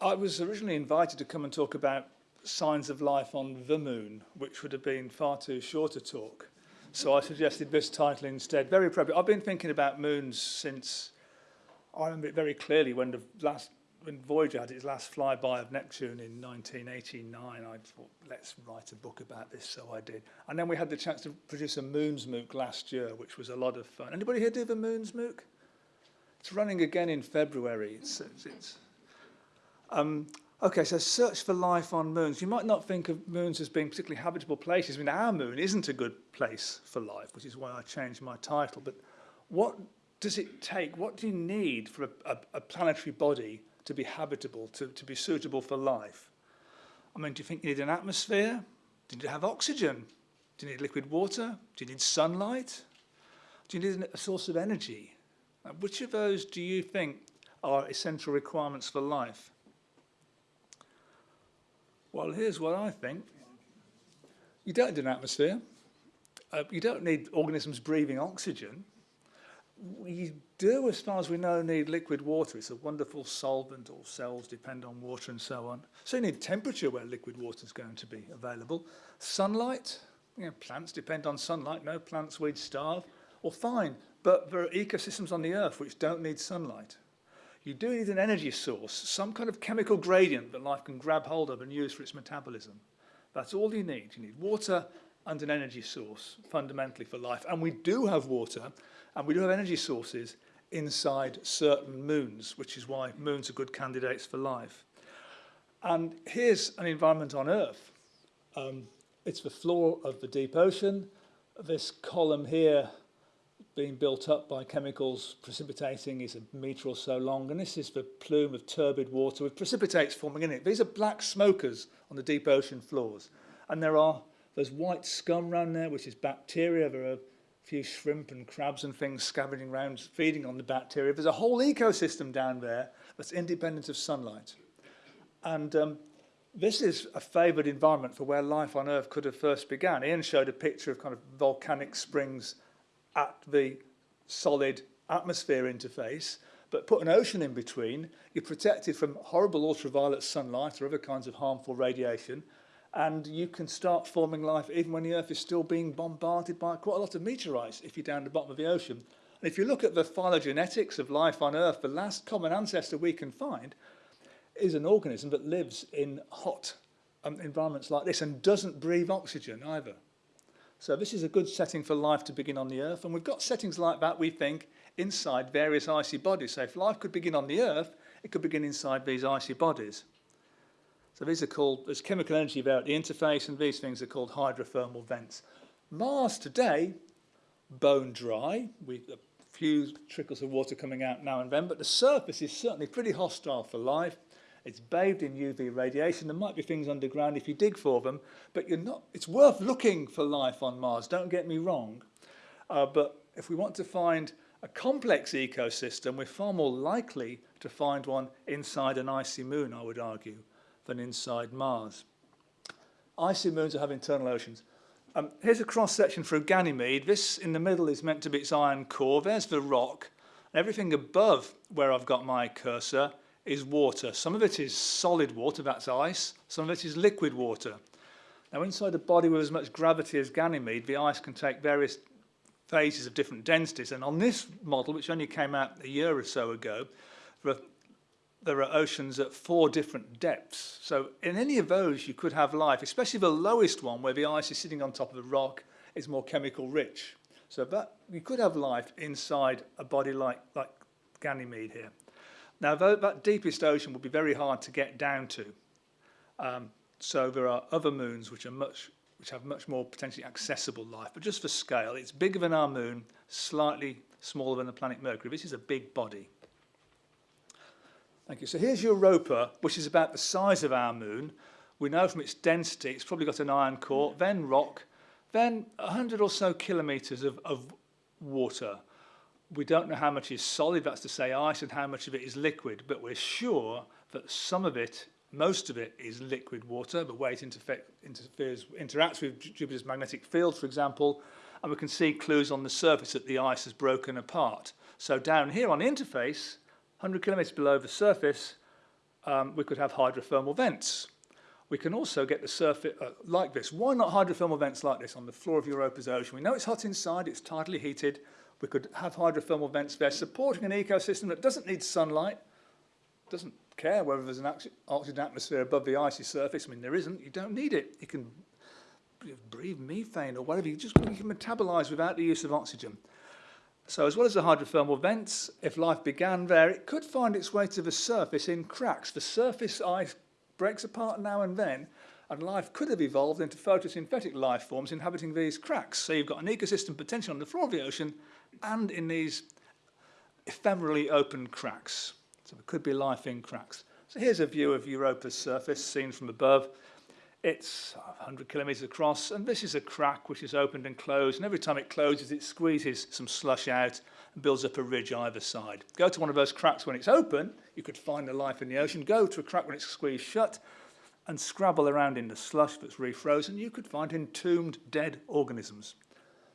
I was originally invited to come and talk about signs of life on the moon, which would have been far too short a talk. So I suggested this title instead. Very appropriate. I've been thinking about moons since, I remember it very clearly when the last when Voyager had its last flyby of Neptune in 1989, I thought, let's write a book about this, so I did. And then we had the chance to produce a Moons MOOC last year, which was a lot of fun. Anybody here do the Moons MOOC? It's running again in February. It's, it's, it's um, okay, so search for life on moons. You might not think of moons as being particularly habitable places. I mean, our moon isn't a good place for life, which is why I changed my title. But what does it take? What do you need for a, a, a planetary body to be habitable, to, to be suitable for life? I mean, do you think you need an atmosphere? Do you need to have oxygen? Do you need liquid water? Do you need sunlight? Do you need a source of energy? Which of those do you think are essential requirements for life? Well, here's what I think. You don't need an atmosphere. Uh, you don't need organisms breathing oxygen we do, as far as we know, need liquid water. It's a wonderful solvent. All cells depend on water and so on. So you need temperature where liquid water is going to be available. Sunlight, you know, plants depend on sunlight. No plants, we'd starve. Well, fine, but there are ecosystems on the Earth which don't need sunlight. You do need an energy source, some kind of chemical gradient that life can grab hold of and use for its metabolism. That's all you need. You need water and an energy source, fundamentally, for life. And we do have water, and we do have energy sources inside certain moons, which is why moons are good candidates for life. And here's an environment on Earth. Um, it's the floor of the deep ocean. This column here being built up by chemicals precipitating is a metre or so long, and this is the plume of turbid water with precipitates forming in it. These are black smokers on the deep ocean floors. And there are, there's white scum around there, which is bacteria. There are a few shrimp and crabs and things scavenging around, feeding on the bacteria. There's a whole ecosystem down there that's independent of sunlight. And um, this is a favoured environment for where life on Earth could have first begun. Ian showed a picture of kind of volcanic springs at the solid atmosphere interface, but put an ocean in between, you're protected from horrible ultraviolet sunlight or other kinds of harmful radiation, and you can start forming life even when the Earth is still being bombarded by quite a lot of meteorites if you're down the bottom of the ocean. And if you look at the phylogenetics of life on Earth, the last common ancestor we can find is an organism that lives in hot um, environments like this and doesn't breathe oxygen either. So this is a good setting for life to begin on the Earth, and we've got settings like that, we think, inside various icy bodies. So if life could begin on the Earth, it could begin inside these icy bodies. So these are called, there's chemical energy there at the interface, and these things are called hydrothermal vents. Mars today, bone dry, with a few trickles of water coming out now and then, but the surface is certainly pretty hostile for life. It's bathed in UV radiation. There might be things underground if you dig for them, but you're not, it's worth looking for life on Mars, don't get me wrong. Uh, but if we want to find a complex ecosystem, we're far more likely to find one inside an icy moon, I would argue than inside Mars. Icy moons have internal oceans. Um, here's a cross-section a Ganymede. This in the middle is meant to be its iron core. There's the rock. Everything above where I've got my cursor is water. Some of it is solid water, that's ice. Some of it is liquid water. Now inside a body with as much gravity as Ganymede, the ice can take various phases of different densities. And on this model, which only came out a year or so ago, there are there are oceans at four different depths. So in any of those, you could have life, especially the lowest one where the ice is sitting on top of the rock is more chemical rich. So that you could have life inside a body like, like Ganymede here. Now, that, that deepest ocean would be very hard to get down to. Um, so there are other moons which are much which have much more potentially accessible life. But just for scale, it's bigger than our moon, slightly smaller than the planet Mercury. This is a big body. Thank you. So here's Europa, which is about the size of our moon. We know from its density, it's probably got an iron core, then rock, then 100 or so kilometres of, of water. We don't know how much is solid, that's to say ice, and how much of it is liquid, but we're sure that some of it, most of it, is liquid water. The way it interferes, interacts with Jupiter's magnetic field, for example, and we can see clues on the surface that the ice has broken apart. So down here on the interface, 100 kilometers below the surface, um, we could have hydrothermal vents. We can also get the surface uh, like this. Why not hydrothermal vents like this on the floor of Europa's ocean? We know it's hot inside, it's tidally heated. We could have hydrothermal vents there supporting an ecosystem that doesn't need sunlight, doesn't care whether there's an oxygen atmosphere above the icy surface. I mean, there isn't. You don't need it. You can breathe methane or whatever. You just you can metabolize without the use of oxygen. So as well as the hydrothermal vents, if life began there, it could find its way to the surface in cracks. The surface ice breaks apart now and then, and life could have evolved into photosynthetic life forms inhabiting these cracks. So you've got an ecosystem potential on the floor of the ocean and in these ephemerally open cracks. So there could be life in cracks. So here's a view of Europa's surface seen from above. It's uh, 100 kilometres across, and this is a crack which is opened and closed, and every time it closes, it squeezes some slush out and builds up a ridge either side. Go to one of those cracks when it's open, you could find the life in the ocean. Go to a crack when it's squeezed shut, and scrabble around in the slush that's refrozen, you could find entombed dead organisms.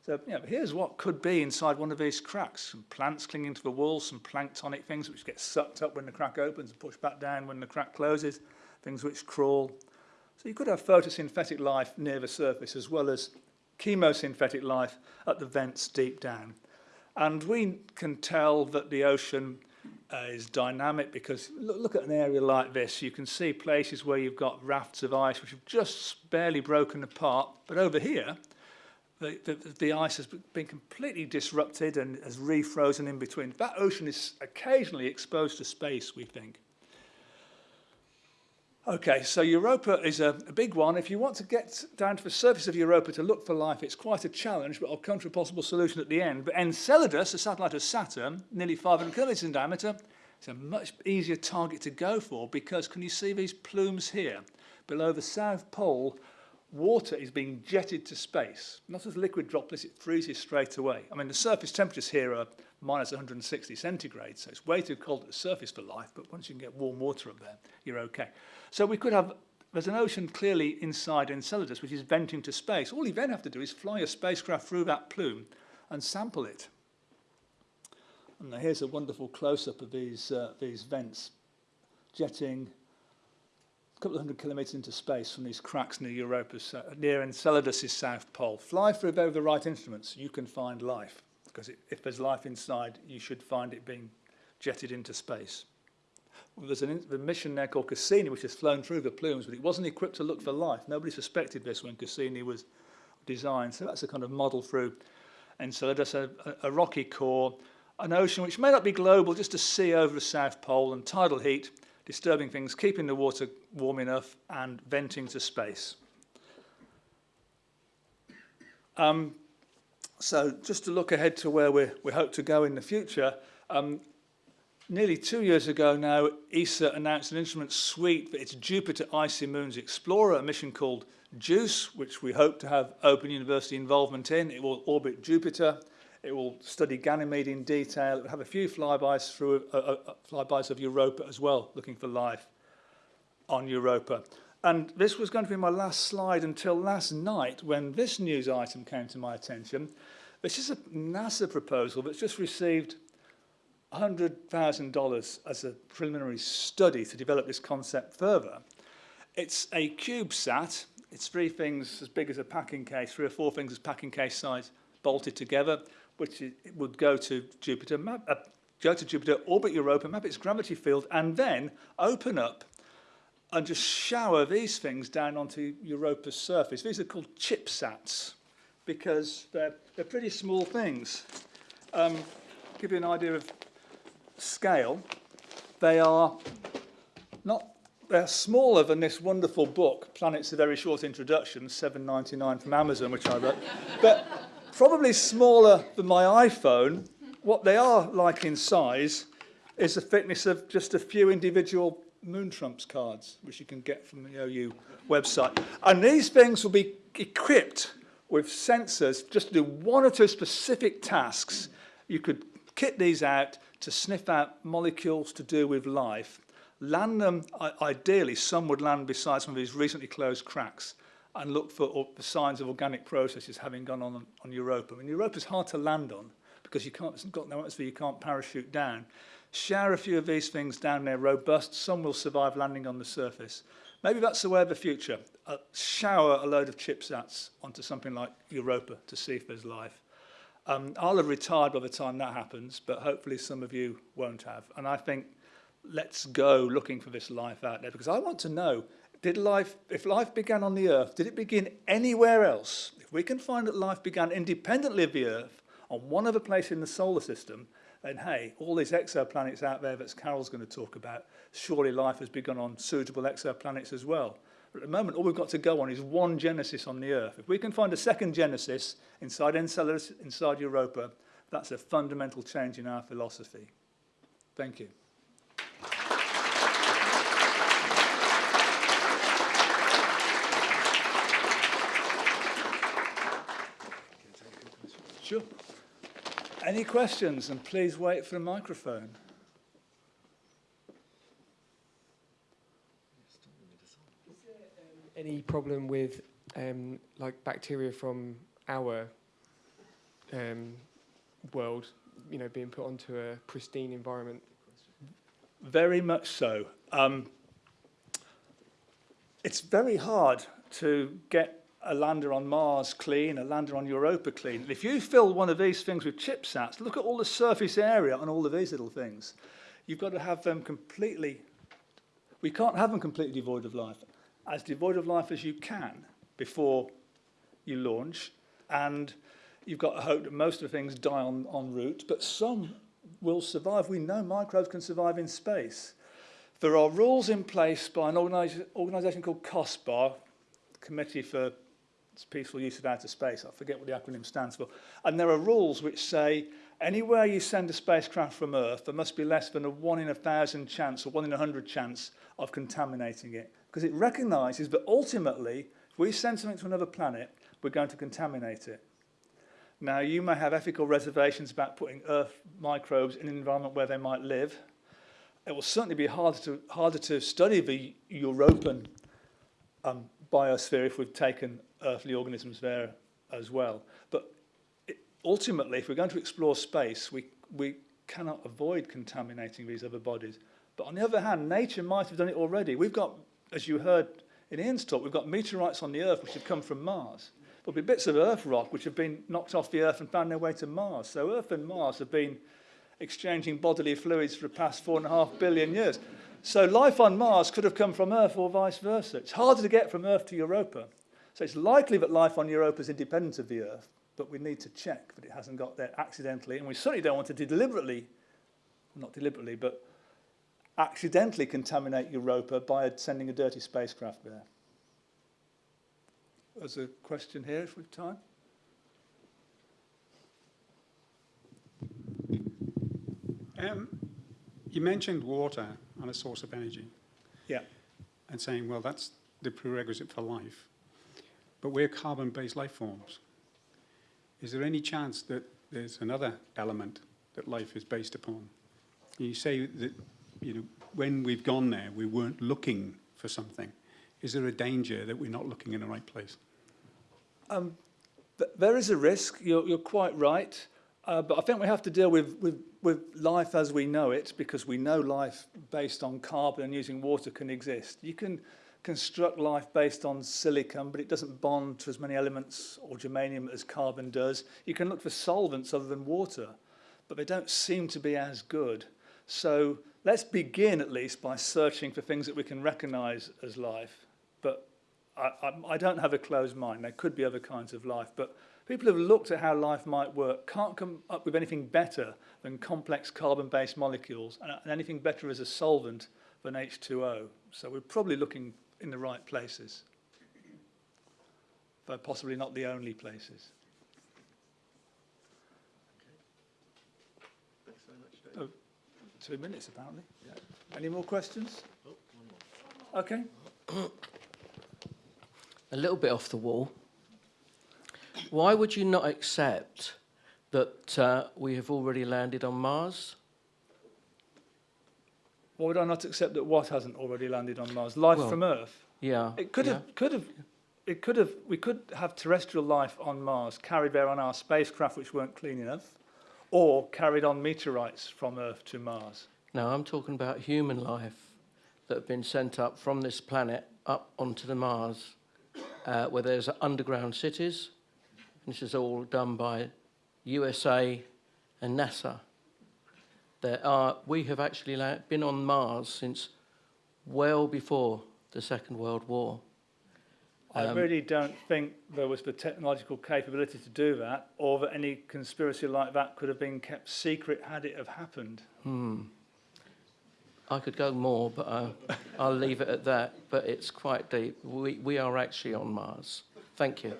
So you know, here's what could be inside one of these cracks. Some plants clinging to the walls, some planktonic things which get sucked up when the crack opens and pushed back down when the crack closes, things which crawl, so you could have photosynthetic life near the surface as well as chemosynthetic life at the vents deep down. And we can tell that the ocean uh, is dynamic because look, look at an area like this. You can see places where you've got rafts of ice which have just barely broken apart. But over here, the, the, the ice has been completely disrupted and has refrozen in between. That ocean is occasionally exposed to space, we think. Okay, so Europa is a, a big one. If you want to get down to the surface of Europa to look for life, it's quite a challenge, but I'll come to a possible solution at the end. But Enceladus, a satellite of Saturn, nearly 500 kilometers in diameter, it's a much easier target to go for because can you see these plumes here? Below the South Pole, water is being jetted to space. Not as liquid droplets, it freezes straight away. I mean, the surface temperatures here are minus 160 centigrade, so it's way too cold at the surface for life, but once you can get warm water up there, you're okay. So we could have, there's an ocean clearly inside Enceladus, which is venting to space. All you then have to do is fly a spacecraft through that plume and sample it. And here's a wonderful close-up of these, uh, these vents jetting a couple of hundred kilometres into space from these cracks near Europa's, uh, near Enceladus' south pole. Fly through there with the right instruments, you can find life. Because if there's life inside, you should find it being jetted into space. There's an, a mission there called Cassini, which has flown through the plumes, but it wasn't equipped to look for life. Nobody suspected this when Cassini was designed. So that's a kind of model through. And so there's a, a, rocky core, an ocean which may not be global, just a sea over the South Pole, and tidal heat, disturbing things, keeping the water warm enough, and venting to space. Um, so just to look ahead to where we, we hope to go in the future, um, Nearly two years ago now, ESA announced an instrument suite for its Jupiter Icy Moons Explorer, a mission called JUICE, which we hope to have Open University involvement in. It will orbit Jupiter. It will study Ganymede in detail. It will have a few flybys through uh, uh, uh, flybys of Europa as well, looking for life on Europa. And this was going to be my last slide until last night when this news item came to my attention. This is a NASA proposal that's just received $100,000 as a preliminary study to develop this concept further. It's a CubeSat. It's three things as big as a packing case, three or four things as packing case size bolted together, which would go to Jupiter, map, uh, go to Jupiter, orbit Europa, map its gravity field, and then open up and just shower these things down onto Europa's surface. These are called ChipSats because they're, they're pretty small things. Um, give you an idea of scale, they are not they're smaller than this wonderful book, Planet's a Very Short Introduction, 7.99 from Amazon, which I wrote, but probably smaller than my iPhone. What they are like in size is the thickness of just a few individual Moon Trumps cards, which you can get from the OU website. And these things will be equipped with sensors just to do one or two specific tasks. You could kit these out to sniff out molecules to do with life, land them, ideally some would land beside some of these recently closed cracks and look for, signs of organic processes having gone on on Europa. I mean, Europa is hard to land on because you can't, it's got no atmosphere, you can't parachute down. shower a few of these things down there robust, some will survive landing on the surface. Maybe that's the way of the future. Uh, shower a load of chipsats onto something like Europa to see if there's life. Um, I'll have retired by the time that happens, but hopefully some of you won't have. And I think let's go looking for this life out there because I want to know, did life, if life began on the Earth, did it begin anywhere else? If we can find that life began independently of the Earth on one other place in the solar system, then hey, all these exoplanets out there that Carol's going to talk about, surely life has begun on suitable exoplanets as well. At the moment, all we've got to go on is one Genesis on the Earth. If we can find a second Genesis inside Enceladus, inside Europa, that's a fundamental change in our philosophy. Thank you. Sure. Any questions? And please wait for the microphone. Any problem with um, like bacteria from our um, world, you know, being put onto a pristine environment? Very much so. Um, it's very hard to get a lander on Mars clean, a lander on Europa clean. If you fill one of these things with chipsats, look at all the surface area on all of these little things. You've got to have them completely, we can't have them completely devoid of life as devoid of life as you can before you launch. And you've got to hope that most of the things die on, en route, but some will survive. We know microbes can survive in space. There are rules in place by an organisation called COSPAR, Committee for Peaceful Use of Outer Space. I forget what the acronym stands for. And there are rules which say anywhere you send a spacecraft from Earth, there must be less than a one in a thousand chance or one in a hundred chance of contaminating it because it recognizes that ultimately, if we send something to another planet, we're going to contaminate it. Now, you may have ethical reservations about putting Earth microbes in an environment where they might live. It will certainly be harder to, harder to study the Europan um, biosphere if we've taken earthly organisms there as well. But it, ultimately, if we're going to explore space, we, we cannot avoid contaminating these other bodies. But on the other hand, nature might have done it already. We've got as you heard in Ian's talk, we've got meteorites on the Earth which have come from Mars. There'll be bits of Earth rock which have been knocked off the Earth and found their way to Mars. So Earth and Mars have been exchanging bodily fluids for the past four and a half billion years. So life on Mars could have come from Earth or vice versa. It's harder to get from Earth to Europa. So it's likely that life on Europa is independent of the Earth, but we need to check that it hasn't got there accidentally. And we certainly don't want to deliberately, not deliberately, but accidentally contaminate Europa by sending a dirty spacecraft there. There's a question here, if we've time. Um, you mentioned water on a source of energy. Yeah. And saying, well, that's the prerequisite for life. But we're carbon-based life forms. Is there any chance that there's another element that life is based upon? You say that you know, when we've gone there, we weren't looking for something. Is there a danger that we're not looking in the right place? Um, th there is a risk, you're, you're quite right, uh, but I think we have to deal with, with, with life as we know it because we know life based on carbon and using water can exist. You can construct life based on silicon, but it doesn't bond to as many elements or germanium as carbon does. You can look for solvents other than water, but they don't seem to be as good. So let's begin at least by searching for things that we can recognize as life. But I, I, I don't have a closed mind. There could be other kinds of life. But people who have looked at how life might work can't come up with anything better than complex carbon-based molecules and, and anything better as a solvent than H2O. So we're probably looking in the right places, though possibly not the only places. Two minutes apparently. Yeah. Any more questions? Oh, okay. A little bit off the wall. Why would you not accept that uh, we have already landed on Mars? Why would I not accept that what hasn't already landed on Mars? Life well, from Earth. Yeah. It could yeah. have, could have, it could have, we could have terrestrial life on Mars carried there on our spacecraft which weren't clean enough or carried on meteorites from Earth to Mars. No, I'm talking about human life that have been sent up from this planet up onto the Mars, uh, where there's underground cities. This is all done by USA and NASA. There are, we have actually been on Mars since well before the Second World War. I Um, really don't think there was the technological capability to do that, or that any conspiracy like that could have been kept secret had it have happened. Hmm. I could go more, but uh, I'll leave it at that. But it's quite deep. We, we are actually on Mars. Thank you.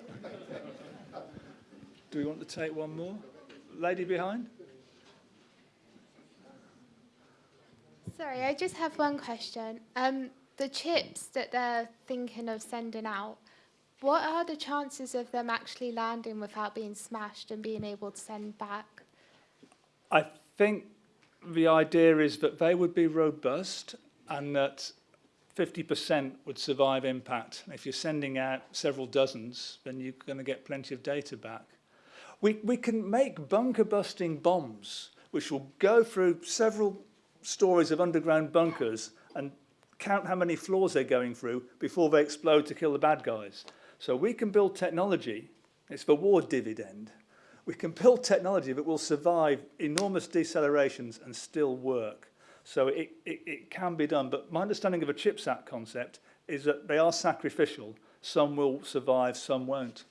Do we want to take one more? Lady behind? Sorry, I just have one question. Um, the chips that they're thinking of sending out, what are the chances of them actually landing without being smashed and being able to send back? I think the idea is that they would be robust and that 50% would survive impact. If you're sending out several dozens, then you're going to get plenty of data back. We, we can make bunker busting bombs, which will go through several stories of underground bunkers and count how many floors they're going through before they explode to kill the bad guys. So we can build technology, it's the war dividend, we can build technology that will survive enormous decelerations and still work. So it, it, it can be done, but my understanding of a CHIPS Act concept is that they are sacrificial. Some will survive, some won't.